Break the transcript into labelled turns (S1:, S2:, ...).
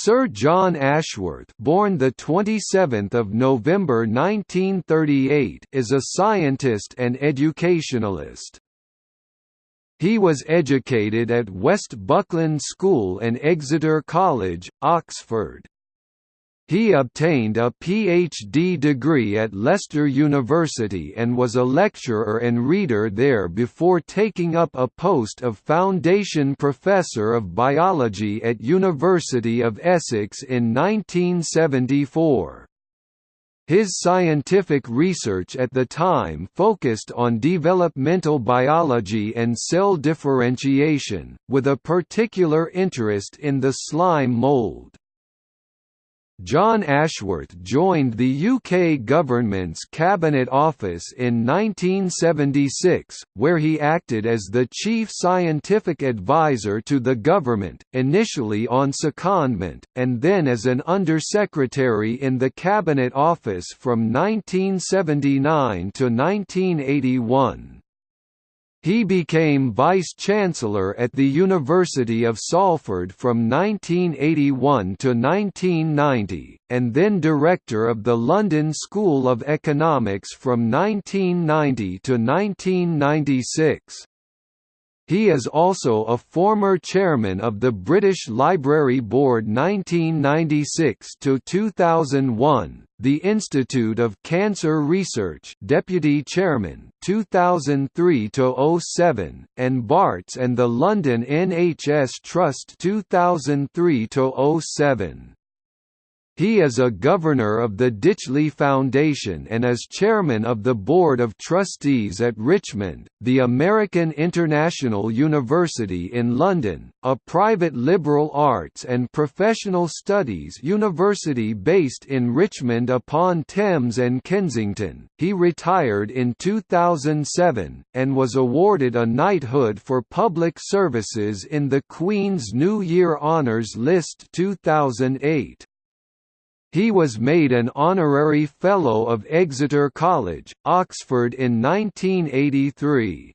S1: Sir John Ashworth, born the 27th of November 1938, is a scientist and educationalist. He was educated at West Buckland School and Exeter College, Oxford. He obtained a PhD degree at Leicester University and was a lecturer and reader there before taking up a post of Foundation Professor of Biology at University of Essex in 1974. His scientific research at the time focused on developmental biology and cell differentiation, with a particular interest in the slime mold. John Ashworth joined the UK government's Cabinet Office in 1976, where he acted as the chief scientific advisor to the government, initially on secondment, and then as an undersecretary in the Cabinet Office from 1979 to 1981. He became Vice-Chancellor at the University of Salford from 1981 to 1990, and then Director of the London School of Economics from 1990 to 1996. He is also a former chairman of the British Library Board 1996–2001, the Institute of Cancer Research deputy chairman 2003–07, and Barts and the London NHS Trust 2003–07. He is a governor of the Ditchley Foundation and is chairman of the Board of Trustees at Richmond, the American International University in London, a private liberal arts and professional studies university based in Richmond upon Thames and Kensington. He retired in 2007, and was awarded a knighthood for public services in the Queen's New Year Honours List 2008. He was made an honorary Fellow of Exeter College, Oxford in 1983.